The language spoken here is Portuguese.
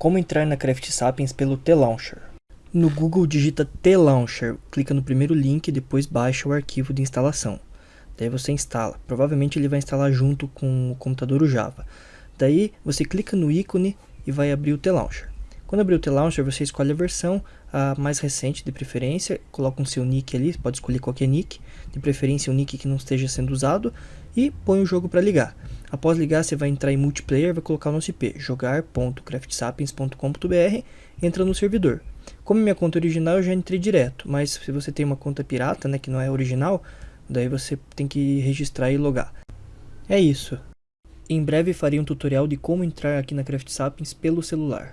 Como entrar na Craft Sapiens pelo T-Launcher. No Google digita T-Launcher, clica no primeiro link e depois baixa o arquivo de instalação. Daí você instala. Provavelmente ele vai instalar junto com o computador o Java. Daí você clica no ícone e vai abrir o T-Launcher. Quando abrir o T-Launcher, você escolhe a versão a mais recente de preferência, coloca o seu nick ali, pode escolher qualquer nick, de preferência um nick que não esteja sendo usado, e põe o jogo para ligar. Após ligar, você vai entrar em multiplayer, vai colocar o nosso IP, jogar.craftsapiens.com.br, entra no servidor. Como minha conta original, eu já entrei direto, mas se você tem uma conta pirata, né, que não é original, daí você tem que registrar e logar. É isso. Em breve farei um tutorial de como entrar aqui na Craft Sapiens pelo celular.